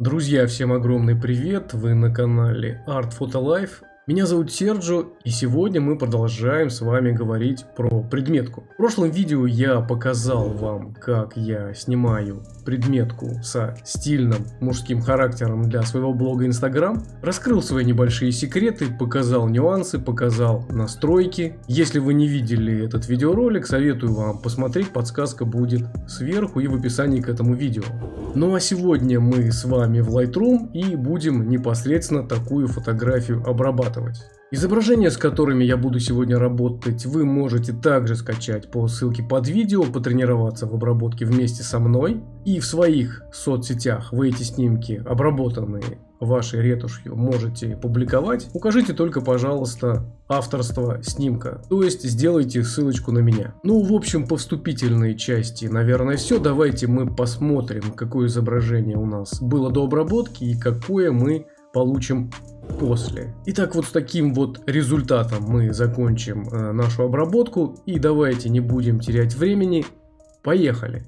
Друзья, всем огромный привет! Вы на канале Art Photo Life. Меня зовут Серджо, и сегодня мы продолжаем с вами говорить про предметку. В прошлом видео я показал вам, как я снимаю предметку со стильным мужским характером для своего блога Instagram. Раскрыл свои небольшие секреты, показал нюансы, показал настройки. Если вы не видели этот видеоролик, советую вам посмотреть, подсказка будет сверху и в описании к этому видео. Ну а сегодня мы с вами в Lightroom и будем непосредственно такую фотографию обрабатывать зарабатывать. Изображения, с которыми я буду сегодня работать, вы можете также скачать по ссылке под видео, потренироваться в обработке вместе со мной. И в своих соцсетях вы эти снимки, обработанные вашей ретушью, можете публиковать. Укажите только, пожалуйста, авторство снимка. То есть сделайте ссылочку на меня. Ну, в общем, по вступительной части, наверное, все. Давайте мы посмотрим, какое изображение у нас было до обработки и какое мы получим после. Итак, вот с таким вот результатом мы закончим э, нашу обработку. И давайте не будем терять времени. Поехали!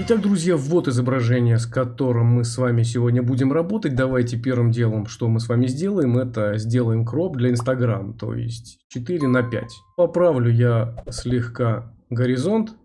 Итак, друзья, вот изображение, с которым мы с вами сегодня будем работать. Давайте первым делом, что мы с вами сделаем, это сделаем кроп для Instagram, то есть 4 на 5. Поправлю я слегка горизонт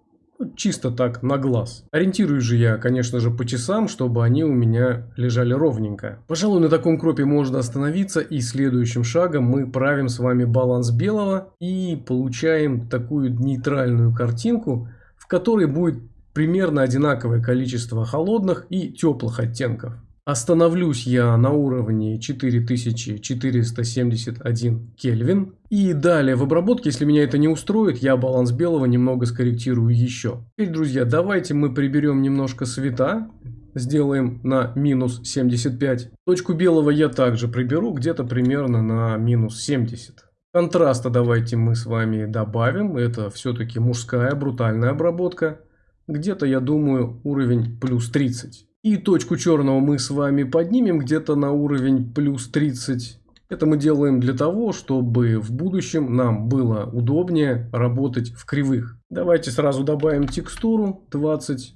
чисто так на глаз. Ориентируюсь же я, конечно же, по часам, чтобы они у меня лежали ровненько. Пожалуй, на таком кропе можно остановиться и следующим шагом мы правим с вами баланс белого и получаем такую нейтральную картинку, в которой будет примерно одинаковое количество холодных и теплых оттенков. Остановлюсь я на уровне 4471 Кельвин. И далее в обработке, если меня это не устроит, я баланс белого немного скорректирую еще. Теперь, друзья, давайте мы приберем немножко света. Сделаем на минус 75. Точку белого я также приберу где-то примерно на минус 70. Контраста давайте мы с вами добавим. Это все-таки мужская брутальная обработка. Где-то, я думаю, уровень плюс 30. И точку черного мы с вами поднимем где-то на уровень плюс 30. Это мы делаем для того, чтобы в будущем нам было удобнее работать в кривых. Давайте сразу добавим текстуру 20,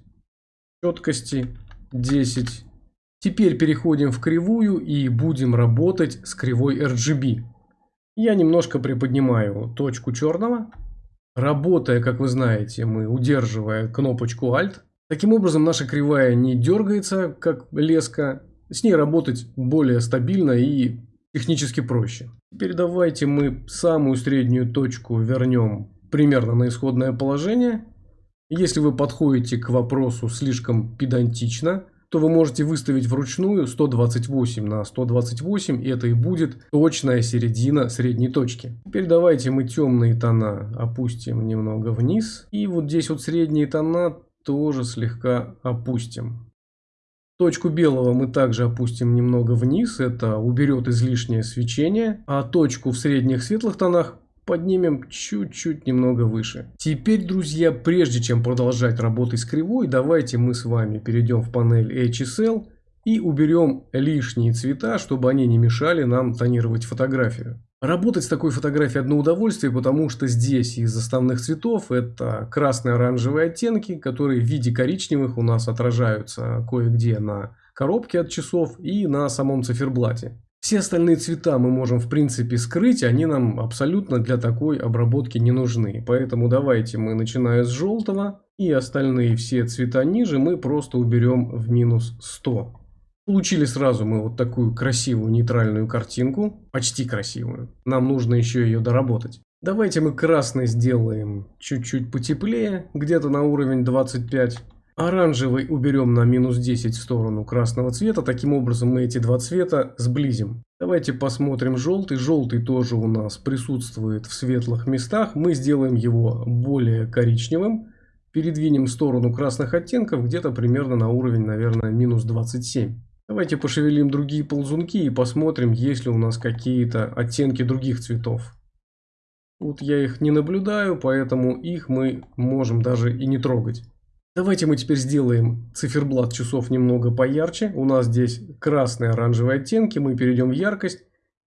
четкости 10. Теперь переходим в кривую и будем работать с кривой RGB. Я немножко приподнимаю точку черного. Работая, как вы знаете, мы удерживая кнопочку Alt, Таким образом, наша кривая не дергается, как леска. С ней работать более стабильно и технически проще. Теперь давайте мы самую среднюю точку вернем примерно на исходное положение. Если вы подходите к вопросу слишком педантично, то вы можете выставить вручную 128 на 128, и это и будет точная середина средней точки. Теперь давайте мы темные тона опустим немного вниз. И вот здесь вот средние тона тоже слегка опустим. Точку белого мы также опустим немного вниз, это уберет излишнее свечение, а точку в средних светлых тонах поднимем чуть-чуть немного выше. Теперь, друзья, прежде чем продолжать работать с кривой, давайте мы с вами перейдем в панель HSL и уберем лишние цвета, чтобы они не мешали нам тонировать фотографию. Работать с такой фотографией одно удовольствие, потому что здесь из основных цветов это красно-оранжевые оттенки, которые в виде коричневых у нас отражаются кое-где на коробке от часов и на самом циферблате. Все остальные цвета мы можем в принципе скрыть, они нам абсолютно для такой обработки не нужны. Поэтому давайте мы начиная с желтого и остальные все цвета ниже мы просто уберем в минус 100. Получили сразу мы вот такую красивую нейтральную картинку, почти красивую. Нам нужно еще ее доработать. Давайте мы красный сделаем чуть-чуть потеплее, где-то на уровень 25. Оранжевый уберем на минус 10 в сторону красного цвета. Таким образом мы эти два цвета сблизим. Давайте посмотрим желтый. Желтый тоже у нас присутствует в светлых местах. Мы сделаем его более коричневым. Передвинем в сторону красных оттенков где-то примерно на уровень, наверное, минус 27. Давайте пошевелим другие ползунки и посмотрим, есть ли у нас какие-то оттенки других цветов. Вот я их не наблюдаю, поэтому их мы можем даже и не трогать. Давайте мы теперь сделаем циферблат часов немного поярче. У нас здесь красные оранжевые оттенки. Мы перейдем в яркость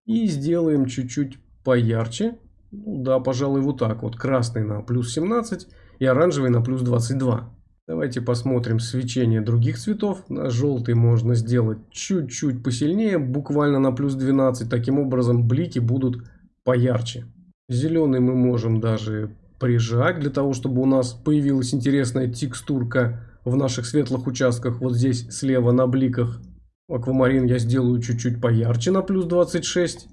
и сделаем чуть-чуть поярче. Ну, да, пожалуй, вот так вот. Красный на плюс 17 и оранжевый на плюс 22. Давайте посмотрим свечение других цветов. На желтый можно сделать чуть-чуть посильнее, буквально на плюс 12. Таким образом блики будут поярче. Зеленый мы можем даже прижать, для того, чтобы у нас появилась интересная текстурка в наших светлых участках. Вот здесь слева на бликах. Аквамарин я сделаю чуть-чуть поярче на плюс 26.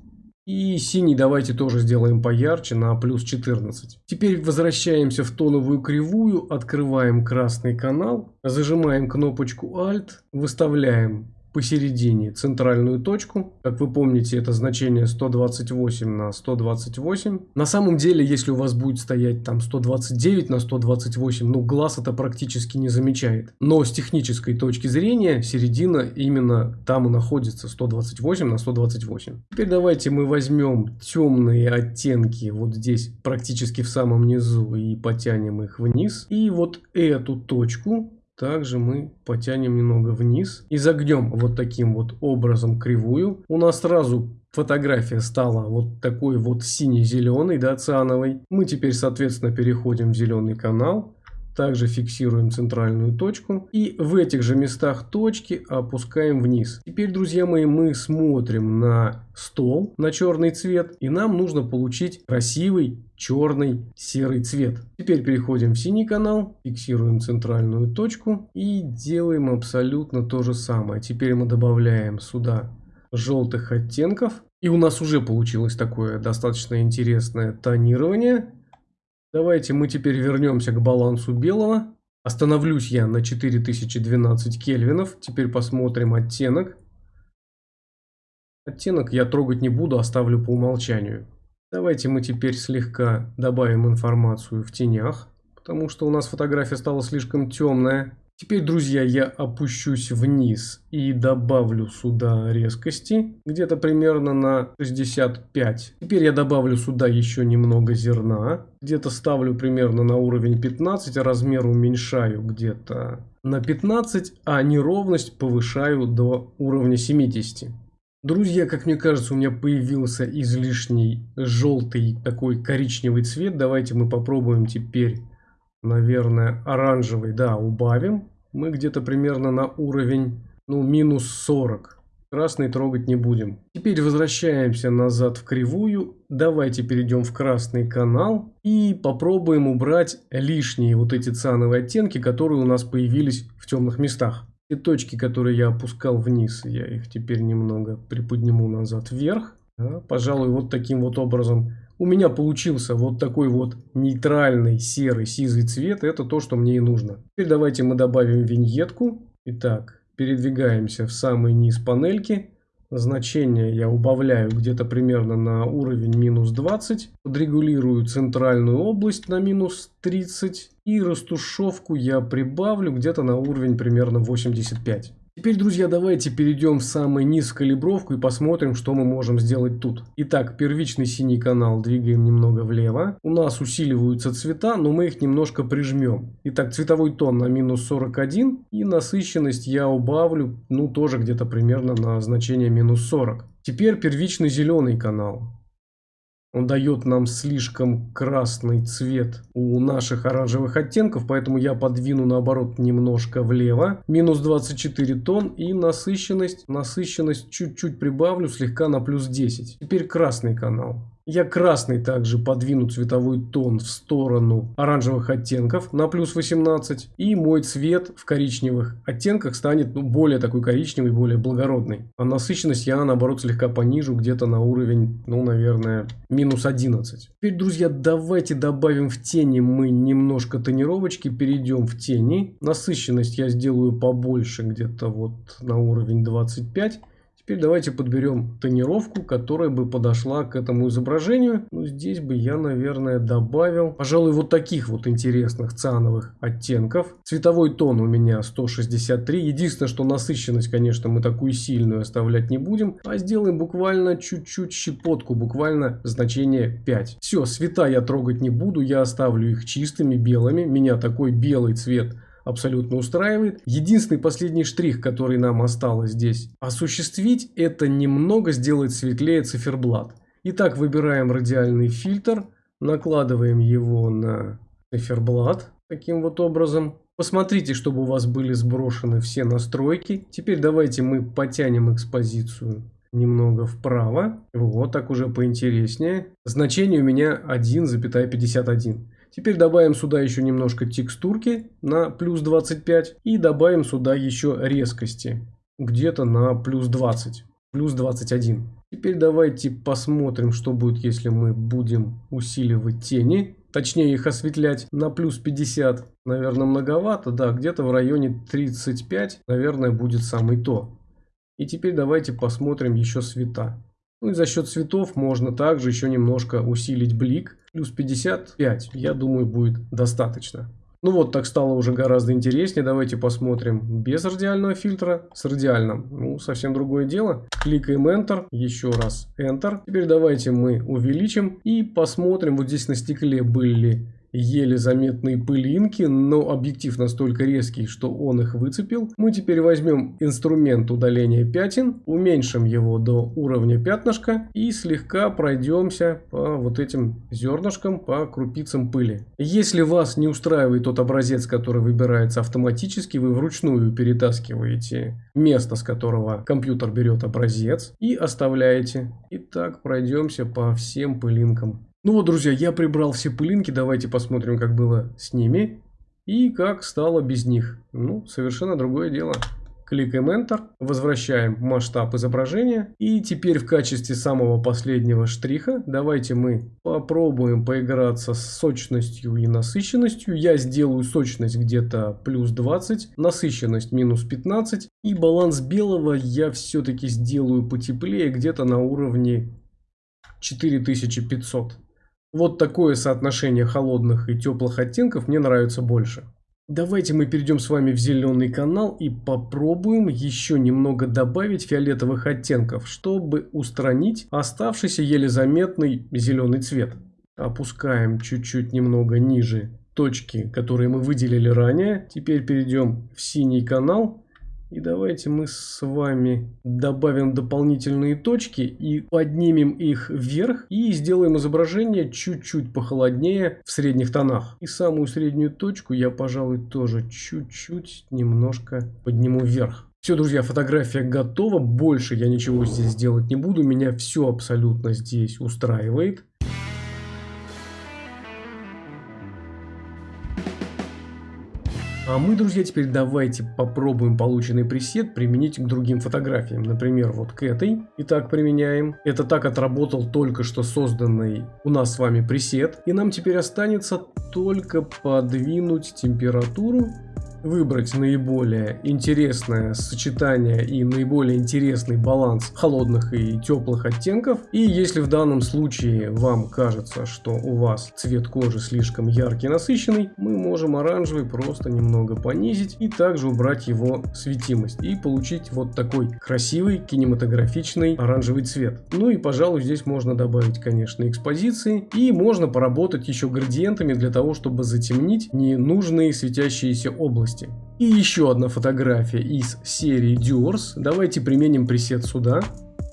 И синий давайте тоже сделаем поярче на плюс 14. Теперь возвращаемся в тоновую кривую, открываем красный канал, зажимаем кнопочку Alt, выставляем посередине центральную точку. Как вы помните, это значение 128 на 128. На самом деле, если у вас будет стоять там 129 на 128, ну глаз это практически не замечает. Но с технической точки зрения, середина именно там и находится 128 на 128. Теперь давайте мы возьмем темные оттенки вот здесь практически в самом низу и потянем их вниз. И вот эту точку также мы потянем немного вниз и загнем вот таким вот образом кривую. У нас сразу фотография стала вот такой вот синий-зеленый, да, циановой. Мы теперь, соответственно, переходим в зеленый канал. Также фиксируем центральную точку. И в этих же местах точки опускаем вниз. Теперь, друзья мои, мы смотрим на стол, на черный цвет. И нам нужно получить красивый черный серый цвет. Теперь переходим в синий канал, фиксируем центральную точку и делаем абсолютно то же самое. Теперь мы добавляем сюда желтых оттенков. И у нас уже получилось такое достаточно интересное тонирование. Давайте мы теперь вернемся к балансу белого. Остановлюсь я на 4012 кельвинов. Теперь посмотрим оттенок. Оттенок я трогать не буду, оставлю по умолчанию. Давайте мы теперь слегка добавим информацию в тенях, потому что у нас фотография стала слишком темная. Теперь, друзья, я опущусь вниз и добавлю сюда резкости, где-то примерно на 65. Теперь я добавлю сюда еще немного зерна, где-то ставлю примерно на уровень 15, а размер уменьшаю где-то на 15, а неровность повышаю до уровня 70. Друзья, как мне кажется, у меня появился излишний желтый такой коричневый цвет. Давайте мы попробуем теперь наверное, оранжевый, да, убавим. Мы где-то примерно на уровень, ну, минус 40. Красный трогать не будем. Теперь возвращаемся назад в кривую. Давайте перейдем в красный канал и попробуем убрать лишние вот эти циановые оттенки, которые у нас появились в темных местах. Те точки, которые я опускал вниз, я их теперь немного приподниму назад вверх. Да, пожалуй, вот таким вот образом у меня получился вот такой вот нейтральный серый сизый цвет. Это то, что мне и нужно. Теперь давайте мы добавим виньетку. Итак, передвигаемся в самый низ панельки. Значение я убавляю где-то примерно на уровень минус 20. Подрегулирую центральную область на минус 30. И растушевку я прибавлю где-то на уровень примерно 85. Теперь, друзья, давайте перейдем в самый низ калибровку и посмотрим, что мы можем сделать тут. Итак, первичный синий канал двигаем немного влево. У нас усиливаются цвета, но мы их немножко прижмем. Итак, цветовой тон на минус 41 и насыщенность я убавлю, ну, тоже где-то примерно на значение минус 40. Теперь первичный зеленый канал. Он дает нам слишком красный цвет у наших оранжевых оттенков, поэтому я подвину наоборот немножко влево. Минус 24 тон и насыщенность, насыщенность чуть-чуть прибавлю слегка на плюс 10. Теперь красный канал. Я красный также подвину цветовой тон в сторону оранжевых оттенков на плюс 18. И мой цвет в коричневых оттенках станет ну, более такой коричневый, более благородный. А насыщенность я наоборот слегка понижу где-то на уровень, ну наверное, минус 11. Теперь, друзья, давайте добавим в тени мы немножко тонировочки. Перейдем в тени. Насыщенность я сделаю побольше, где-то вот на уровень 25. Теперь давайте подберем тонировку, которая бы подошла к этому изображению. Ну, здесь бы я, наверное, добавил, пожалуй, вот таких вот интересных циановых оттенков. Цветовой тон у меня 163. Единственное, что насыщенность, конечно, мы такую сильную оставлять не будем. А сделаем буквально чуть-чуть щепотку, буквально значение 5. Все, цвета я трогать не буду, я оставлю их чистыми, белыми. Меня такой белый цвет абсолютно устраивает. Единственный последний штрих, который нам осталось здесь осуществить, это немного сделать светлее циферблат. Итак, выбираем радиальный фильтр, накладываем его на циферблат. таким вот образом. Посмотрите, чтобы у вас были сброшены все настройки. Теперь давайте мы потянем экспозицию немного вправо. Вот так уже поинтереснее. Значение у меня 1,51. Теперь добавим сюда еще немножко текстурки на плюс 25. И добавим сюда еще резкости. Где-то на плюс 20. Плюс 21. Теперь давайте посмотрим, что будет, если мы будем усиливать тени. Точнее их осветлять на плюс 50. Наверное, многовато. Да, где-то в районе 35, наверное, будет самый то. И теперь давайте посмотрим еще цвета. Ну и за счет цветов можно также еще немножко усилить блик. Плюс 55, я думаю, будет достаточно. Ну вот, так стало уже гораздо интереснее. Давайте посмотрим без радиального фильтра, с радиальным. Ну, совсем другое дело. Кликаем Enter, еще раз Enter. Теперь давайте мы увеличим и посмотрим, вот здесь на стекле были еле заметные пылинки, но объектив настолько резкий, что он их выцепил. Мы теперь возьмем инструмент удаления пятен, уменьшим его до уровня пятнышка и слегка пройдемся по вот этим зернышкам, по крупицам пыли. Если вас не устраивает тот образец, который выбирается автоматически, вы вручную перетаскиваете место, с которого компьютер берет образец и оставляете. Итак, пройдемся по всем пылинкам. Ну вот, друзья, я прибрал все пылинки. Давайте посмотрим, как было с ними. И как стало без них. Ну, совершенно другое дело. Кликаем Enter, возвращаем масштаб изображения. И теперь в качестве самого последнего штриха давайте мы попробуем поиграться с сочностью и насыщенностью. Я сделаю сочность где-то плюс 20, насыщенность минус 15. И баланс белого я все-таки сделаю потеплее где-то на уровне 4500. Вот такое соотношение холодных и теплых оттенков мне нравится больше. Давайте мы перейдем с вами в зеленый канал и попробуем еще немного добавить фиолетовых оттенков, чтобы устранить оставшийся еле заметный зеленый цвет. Опускаем чуть-чуть немного ниже точки, которые мы выделили ранее. Теперь перейдем в синий канал и давайте мы с вами добавим дополнительные точки и поднимем их вверх и сделаем изображение чуть-чуть похолоднее в средних тонах. И самую среднюю точку я, пожалуй, тоже чуть-чуть немножко подниму вверх. Все, друзья, фотография готова. Больше я ничего здесь делать не буду. Меня все абсолютно здесь устраивает. А мы, друзья, теперь давайте попробуем полученный пресет применить к другим фотографиям. Например, вот к этой. Итак, применяем. Это так отработал только что созданный у нас с вами пресет. И нам теперь останется только подвинуть температуру выбрать наиболее интересное сочетание и наиболее интересный баланс холодных и теплых оттенков. И если в данном случае вам кажется, что у вас цвет кожи слишком яркий и насыщенный, мы можем оранжевый просто немного понизить и также убрать его светимость и получить вот такой красивый кинематографичный оранжевый цвет. Ну и пожалуй здесь можно добавить конечно экспозиции и можно поработать еще градиентами для того чтобы затемнить ненужные светящиеся области области. И еще одна фотография из серии Diors. Давайте применим пресет сюда.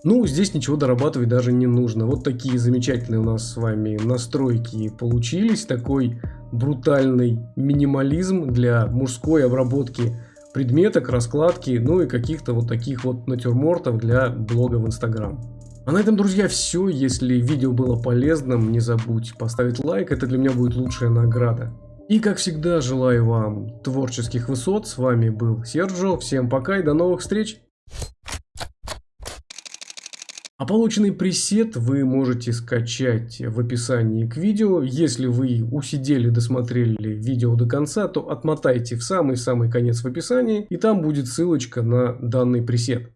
Ну, здесь ничего дорабатывать даже не нужно. Вот такие замечательные у нас с вами настройки получились. Такой брутальный минимализм для мужской обработки предметок, раскладки, ну и каких-то вот таких вот натюрмортов для блога в Инстаграм. А на этом, друзья, все. Если видео было полезным, не забудь поставить лайк, это для меня будет лучшая награда. И как всегда желаю вам творческих высот. С вами был Серджо. Всем пока и до новых встреч. А полученный пресет вы можете скачать в описании к видео. Если вы усидели, досмотрели видео до конца, то отмотайте в самый-самый конец в описании, и там будет ссылочка на данный пресет.